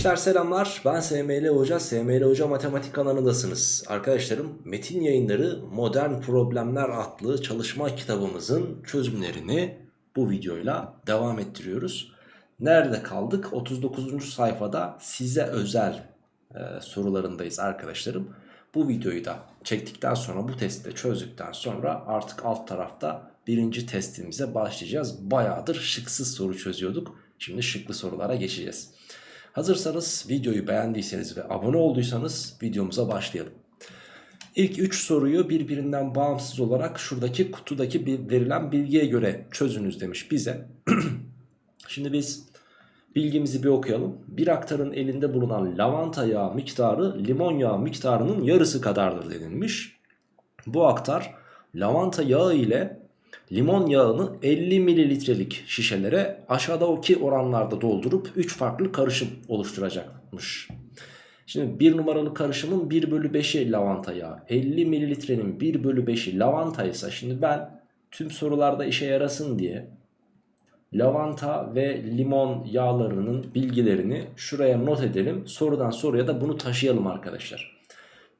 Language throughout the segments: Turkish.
Gençler selamlar ben SML Hoca, SML Hoca Matematik kanalındasınız. Arkadaşlarım Metin Yayınları Modern Problemler adlı çalışma kitabımızın çözümlerini bu videoyla devam ettiriyoruz. Nerede kaldık? 39. sayfada size özel e, sorularındayız arkadaşlarım. Bu videoyu da çektikten sonra bu testi de çözdükten sonra artık alt tarafta birinci testimize başlayacağız. Bayağıdır şıksız soru çözüyorduk. Şimdi şıklı sorulara geçeceğiz. Hazırsanız videoyu beğendiyseniz ve abone olduysanız videomuza başlayalım. İlk 3 soruyu birbirinden bağımsız olarak şuradaki kutudaki verilen bilgiye göre çözünüz demiş bize. Şimdi biz bilgimizi bir okuyalım. Bir aktarın elinde bulunan lavanta yağı miktarı limon yağı miktarının yarısı kadardır denilmiş. Bu aktar lavanta yağı ile limon yağını 50 mililitrelik şişelere aşağıdaki oranlarda doldurup 3 farklı karışım oluşturacakmış. Şimdi 1 numaralı karışımın 1 bölü 5'i lavanta yağı. 50 mililitrenin 1 bölü 5'i lavanta ise şimdi ben tüm sorularda işe yarasın diye lavanta ve limon yağlarının bilgilerini şuraya not edelim. Sorudan soruya da bunu taşıyalım arkadaşlar.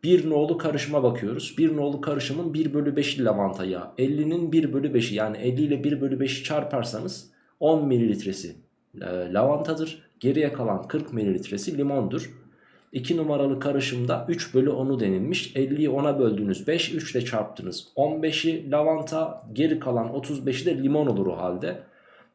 Bir nolu karışıma bakıyoruz. Bir nolu karışımın 1 bölü 5'i lavanta yağı. 50'nin 1 bölü 5'i yani 50 ile 1 bölü 5'i çarparsanız 10 mililitresi e, lavantadır. Geriye kalan 40 mililitresi limondur. 2 numaralı karışımda 3 bölü 10'u denilmiş. 50'yi 10'a böldünüz 5, 3 ile çarptınız. 15'i lavanta, geri kalan 35'i de limon olur o halde.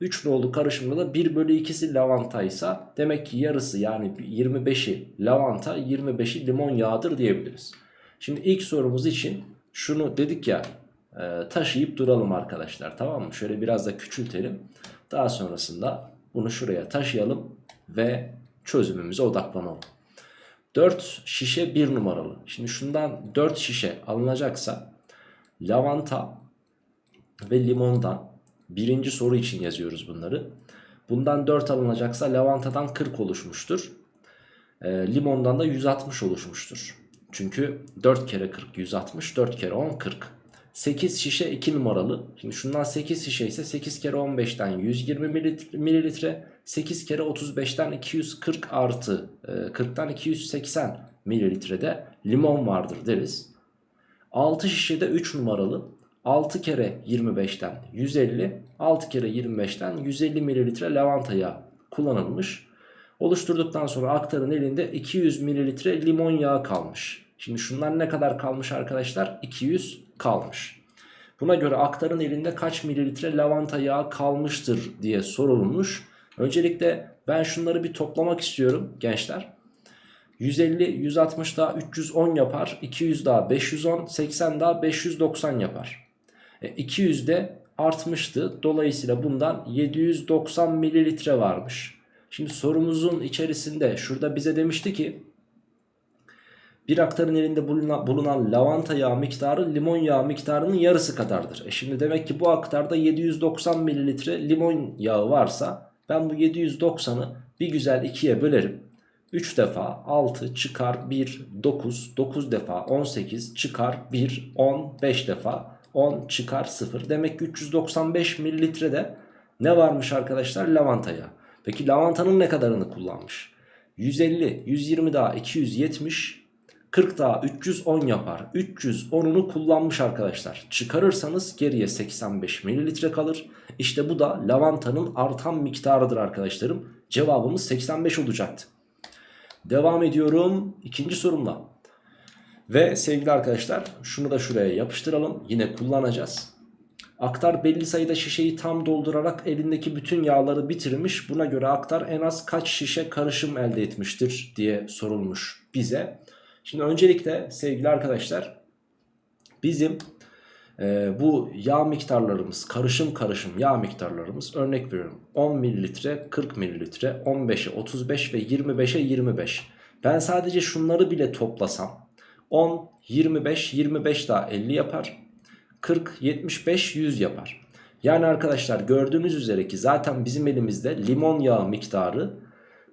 3 nolu karışımda da 1 bölü 2'si lavanta ise demek ki yarısı yani 25'i lavanta 25'i limon yağıdır diyebiliriz. Şimdi ilk sorumuz için şunu dedik ya e, taşıyıp duralım arkadaşlar tamam mı? Şöyle biraz da küçültelim. Daha sonrasında bunu şuraya taşıyalım ve çözümümüze odaklanalım. 4 şişe 1 numaralı. Şimdi şundan 4 şişe alınacaksa lavanta ve limondan birinci soru için yazıyoruz bunları. Bundan 4 alınacaksa lavantadan 40 oluşmuştur. E, limondan da 160 oluşmuştur. Çünkü 4 kere 40 160 4 kere 10 40. 8 şişe 2 numaralı. Şimdi şundan 8 şişe ise 8 kere 15'ten 120 mililitre. 8 kere 35'ten 240 artı 40'tan 280 mililitrede limon vardır deriz. 6 şişede 3 numaralı. 6 kere 25'ten 150, 6 kere 25'ten 150 mililitre lavanta kullanılmış. Oluşturduktan sonra aktarın elinde 200 mililitre limon yağı kalmış. Şimdi şunlar ne kadar kalmış arkadaşlar? 200 kalmış. Buna göre aktarın elinde kaç mililitre lavanta yağı kalmıştır diye sorulmuş. Öncelikle ben şunları bir toplamak istiyorum gençler. 150, 160 daha 310 yapar. 200 daha 510, 80 daha 590 yapar. E, 200 de artmıştı. Dolayısıyla bundan 790 mililitre varmış. Şimdi sorumuzun içerisinde şurada bize demişti ki bir aktarın elinde bulunan, bulunan lavanta yağı miktarı limon yağı miktarının yarısı kadardır. E şimdi demek ki bu aktarda 790 mililitre limon yağı varsa ben bu 790'ı bir güzel ikiye bölerim. 3 defa 6 çıkar 1 9 9 defa 18 çıkar 1 10 5 defa 10 çıkar 0. Demek ki 395 mililitrede ne varmış arkadaşlar? Lavanta yağı. Peki lavantanın ne kadarını kullanmış? 150, 120 daha 270, 40 daha 310 yapar. 310'unu kullanmış arkadaşlar. Çıkarırsanız geriye 85 mililitre kalır. İşte bu da lavantanın artan miktarıdır arkadaşlarım. Cevabımız 85 olacaktı. Devam ediyorum ikinci sorumla. Ve sevgili arkadaşlar şunu da şuraya yapıştıralım. Yine kullanacağız. Aktar belli sayıda şişeyi tam doldurarak elindeki bütün yağları bitirmiş. Buna göre aktar en az kaç şişe karışım elde etmiştir diye sorulmuş bize. Şimdi öncelikle sevgili arkadaşlar bizim e, bu yağ miktarlarımız karışım karışım yağ miktarlarımız örnek veriyorum 10 mililitre 40 mililitre 15'e 35 ve 25'e 25. Ben sadece şunları bile toplasam 10, 25, 25 daha 50 yapar. 40, 75, 100 yapar. Yani arkadaşlar gördüğünüz üzere ki zaten bizim elimizde limon yağı miktarı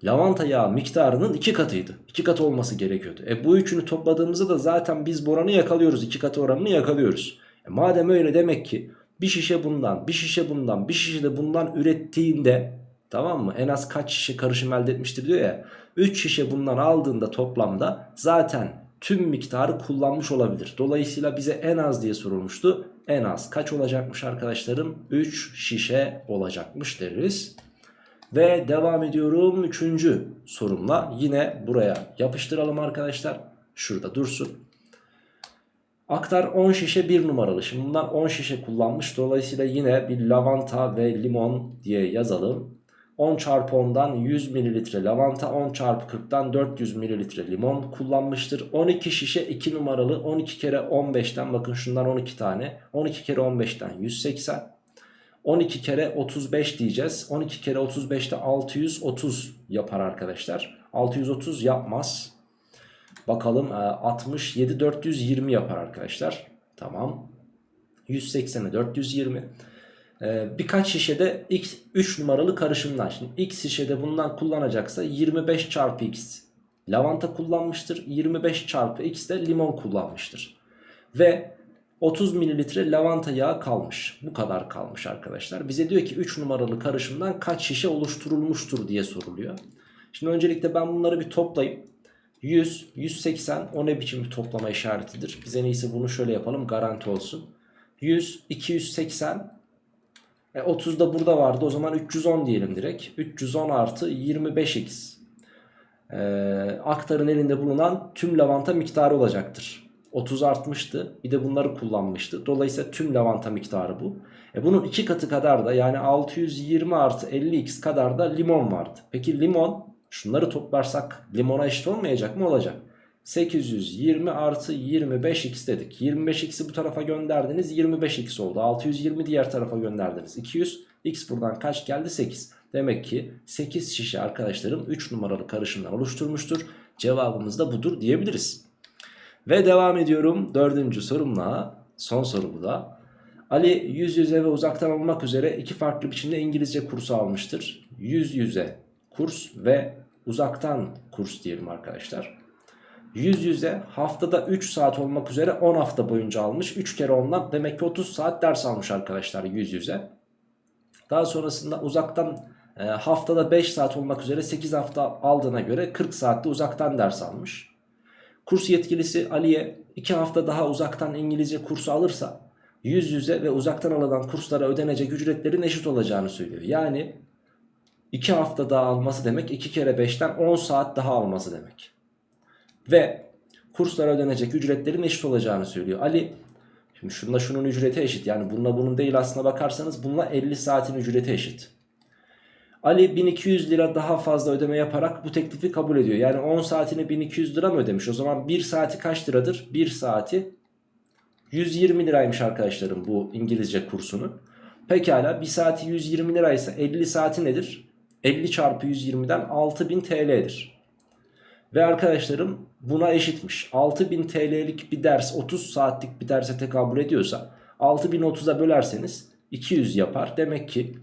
lavanta yağı miktarının iki katıydı. İki katı olması gerekiyordu. E bu üçünü topladığımızda da zaten biz bu oranı yakalıyoruz. iki katı oranını yakalıyoruz. E madem öyle demek ki bir şişe bundan, bir şişe bundan, bir şişe de bundan ürettiğinde Tamam mı? En az kaç şişe karışım elde etmiştir diyor ya. 3 şişe bundan aldığında toplamda zaten tüm miktarı kullanmış olabilir. Dolayısıyla bize en az diye sorulmuştu. En az kaç olacakmış arkadaşlarım? 3 şişe olacakmış deriz. Ve devam ediyorum 3. sorumla. Yine buraya yapıştıralım arkadaşlar. Şurada dursun. Aktar 10 şişe 1 numaralı. Şimdi bunlar 10 şişe kullanmış. Dolayısıyla yine bir lavanta ve limon diye yazalım. 10 çarpı 10'dan 100 mililitre lavanta 10 çarpı 40'dan 400 mililitre limon kullanmıştır. 12 şişe 2 numaralı 12 kere 15'ten bakın şundan 12 tane 12 kere 15'ten 180 12 kere 35 diyeceğiz. 12 kere 35'te 630 yapar arkadaşlar. 630 yapmaz. Bakalım 67 420 yapar arkadaşlar. Tamam. 180'e 420 ee, birkaç şişede x 3 numaralı karışımdan şimdi x şişede bundan kullanacaksa 25 çarpı x lavanta kullanmıştır. 25 çarpı x de limon kullanmıştır. Ve 30 mililitre lavanta yağı kalmış. Bu kadar kalmış arkadaşlar. Bize diyor ki 3 numaralı karışımdan kaç şişe oluşturulmuştur diye soruluyor. Şimdi öncelikle ben bunları bir toplayayım. 100 180 o ne biçim bir toplama işaretidir? Bize neyse bunu şöyle yapalım garanti olsun. 100 280 e, 30 da burada vardı o zaman 310 diyelim direkt. 310 artı 25x. E, aktarın elinde bulunan tüm lavanta miktarı olacaktır. 30 artmıştı bir de bunları kullanmıştı. Dolayısıyla tüm lavanta miktarı bu. E, bunun iki katı kadar da yani 620 artı 50x kadar da limon vardı. Peki limon şunları toplarsak limona eşit olmayacak mı? Olacak. 820 artı 25x dedik. 25x'i bu tarafa gönderdiniz 25x oldu. 620 diğer tarafa gönderdiniz. 200 x buradan kaç geldi? 8. Demek ki 8 şişe arkadaşlarım 3 numaralı karışımdan oluşturmuştur. Cevabımız da budur diyebiliriz. Ve devam ediyorum dördüncü sorumla. Son soru bu da. Ali yüz yüze ve uzaktan olmak üzere iki farklı biçimde İngilizce kursu almıştır. Yüz yüze kurs ve uzaktan kurs diyelim arkadaşlar. Yüz yüze haftada 3 saat olmak üzere 10 hafta boyunca almış. 3 kere ondan demek ki 30 saat ders almış arkadaşlar yüz yüze. Daha sonrasında uzaktan e, haftada 5 saat olmak üzere 8 hafta aldığına göre 40 saatte uzaktan ders almış. Kurs yetkilisi Ali'ye 2 hafta daha uzaktan İngilizce kursu alırsa yüz yüze ve uzaktan alınan kurslara ödenecek ücretlerin eşit olacağını söylüyor. Yani 2 hafta daha alması demek 2 kere 5'ten 10 saat daha alması demek ve kurslara ödenecek ücretlerin eşit olacağını söylüyor. Ali şimdi şununla şunun ücreti eşit yani bununla bunun değil aslına bakarsanız bununla 50 saatin ücreti eşit. Ali 1200 lira daha fazla ödeme yaparak bu teklifi kabul ediyor. Yani 10 saatini 1200 lira mı ödemiş? O zaman 1 saati kaç liradır? 1 saati 120 liraymış arkadaşlarım bu İngilizce kursunu. Pekala 1 saati 120 liraysa 50 saati nedir? 50 çarpı 120'den 6000 TL'dir. Ve arkadaşlarım buna eşitmiş. 6000 TL'lik bir ders 30 saatlik bir derse tekabül ediyorsa 6030'a bölerseniz 200 yapar. Demek ki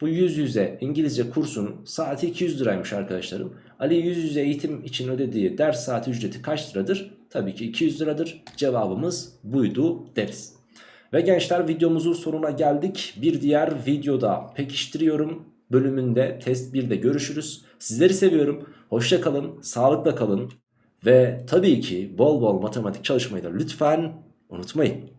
bu yüz yüze İngilizce kursunun saati 200 liraymış arkadaşlarım. Ali yüz yüze eğitim için ödediği ders saati ücreti kaç liradır? Tabii ki 200 liradır. Cevabımız buydu deriz. Ve gençler videomuzun sonuna geldik. Bir diğer videoda pekiştiriyorum bölümünde test 1'de görüşürüz. Sizleri seviyorum. Hoşça kalın, sağlıkla kalın ve tabii ki bol bol matematik çalışmayı da lütfen unutmayın.